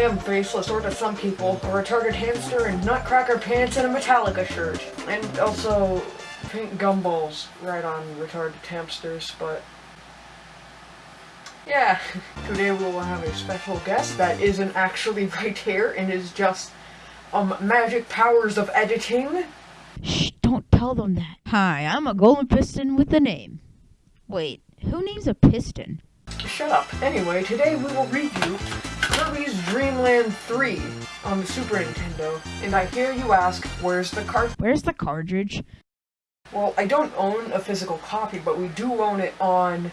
am faceless, or to some people, a retarded hamster in nutcracker pants and a Metallica shirt. And also pink gumballs right on retarded hamsters, but yeah. Today we will have a special guest that isn't actually right here and is just um magic powers of editing. Shh, don't tell them that. Hi, I'm a golden piston with a name. Wait, who names a piston? Shut up. Anyway, today we will review Kirby's Dream Land 3 on the Super Nintendo. And I hear you ask, where's the cart? Where's the cartridge? Well, I don't own a physical copy, but we do own it on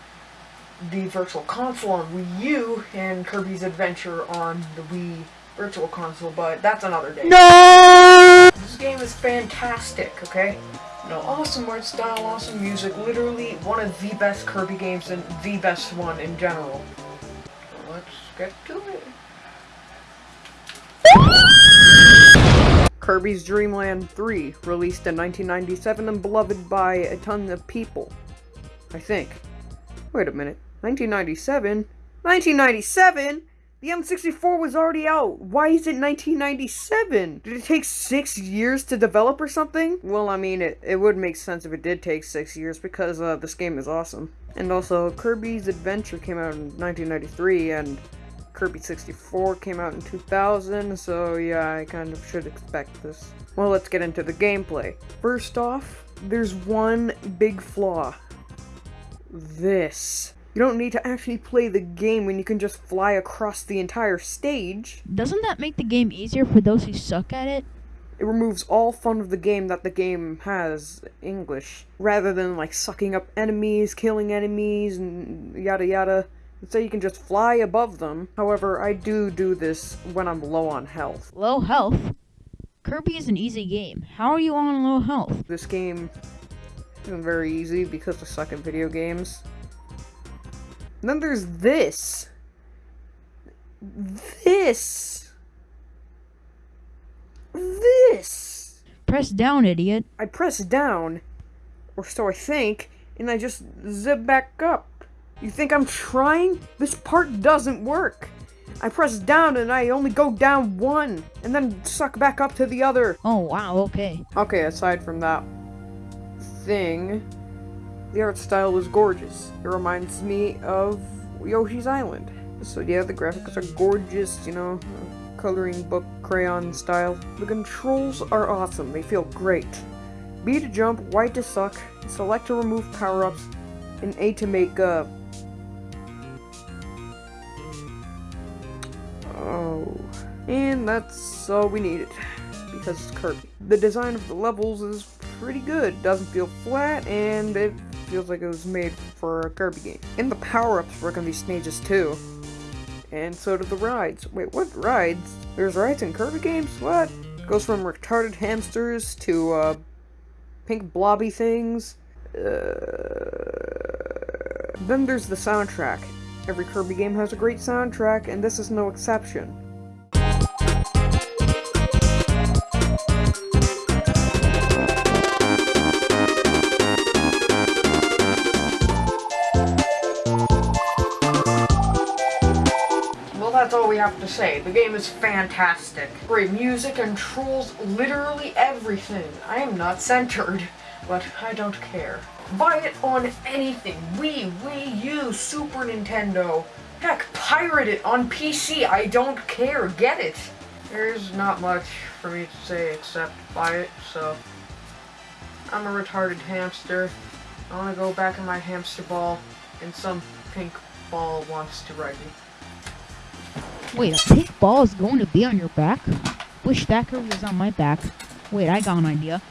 the Virtual Console on Wii U and Kirby's Adventure on the Wii Virtual Console, but that's another day. No! This game is fantastic, okay? You know, awesome art style, awesome music, literally one of the best Kirby games and the best one in general. Let's get to it. Kirby's Dream Land 3, released in 1997 and beloved by a ton of people. I think. Wait a minute. 1997? 1997? The N64 was already out. Why is it 1997? Did it take six years to develop or something? Well, I mean, it, it would make sense if it did take six years because uh, this game is awesome. And also, Kirby's Adventure came out in 1993 and Kirby 64 came out in 2000, so yeah, I kind of should expect this. Well, let's get into the gameplay. First off, there's one big flaw. This. You don't need to actually play the game when you can just fly across the entire stage. Doesn't that make the game easier for those who suck at it? It removes all fun of the game that the game has English, rather than like sucking up enemies, killing enemies, and yada yada. So you can just fly above them. However, I do do this when I'm low on health. Low health? Kirby is an easy game. How are you on low health? This game isn't very easy because I suck at video games. And then there's this. This. This. Press down, idiot. I press down, or so I think, and I just zip back up. You think I'm trying? This part doesn't work. I press down and I only go down one, and then suck back up to the other. Oh, wow, okay. Okay, aside from that thing, the art style is gorgeous. It reminds me of Yoshi's Island. So yeah, the graphics are gorgeous, you know, coloring book crayon style. The controls are awesome, they feel great. B to jump, Y to suck, select to remove power-ups, and A to make, uh... And that's all we needed, because it's Kirby. The design of the levels is pretty good, doesn't feel flat, and it feels like it was made for a Kirby game. And the power-ups work on these stages too. And so do the rides. Wait, what rides? There's rides in Kirby games? What? Goes from retarded hamsters to, uh, pink blobby things. Uh... Then there's the soundtrack. Every Kirby game has a great soundtrack, and this is no exception. Have to say. The game is fantastic. Great music and trolls literally everything. I am not centered, but I don't care. Buy it on anything. Wii, Wii U, Super Nintendo. Heck, pirate it on PC. I don't care. Get it. There's not much for me to say except buy it, so... I'm a retarded hamster. I want to go back in my hamster ball, and some pink ball wants to ride me. Wait, a pink ball is going to be on your back? Wish that was on my back. Wait, I got an idea.